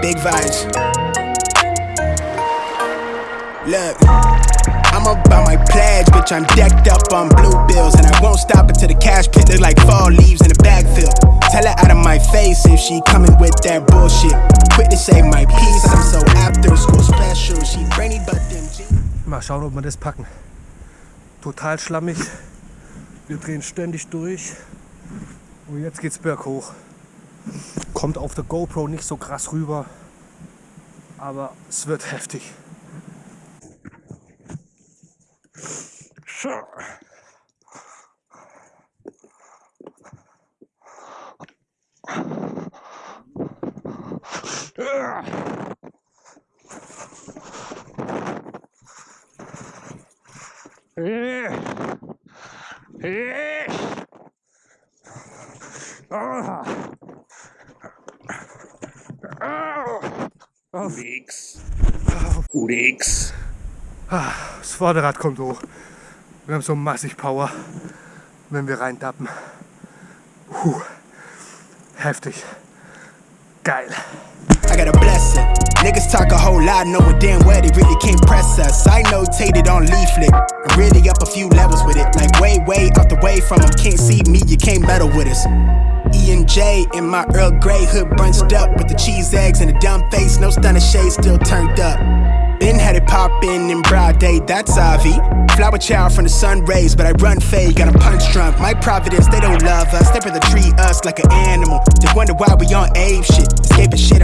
big vibes. Look, I'm about my pledge, bitch. I'm decked up on blue bills, and I won't stop until the cash pit look like fall leaves in a bag fill. Tell her out of my face if she coming with that bullshit. Quit to say my piece. I'm so after school special. She brainy, but them. Mal schauen, ob wir das packen. Total schlammig. Wir drehen ständig durch. Und jetzt geht's berghoch. Kommt auf der GoPro nicht so krass rüber. Aber es wird heftig. So. Urix. Urix. Das Vorderrad kommt hoch. Wir haben so massig Power, wenn wir reintappen. Puh. Heftig. Geil. I got a blessing. Niggas talk a whole lot, knowing damn well they really can't press us. I notated on leaflet. I'm really up a few levels with it. Like way, way out the way from them. Can't see me, you can't meddle with us. E and J in my Earl Grey hood bunched up with the cheese eggs and a dumb face. No stunner shade still turned up. Been had it poppin' in broad day, that's Avi. Flower child from the sun rays, but I run fade, got a punch drunk. My providence, they don't love us, they rather treat us like an animal. They wonder why we on ape shit, escaping shit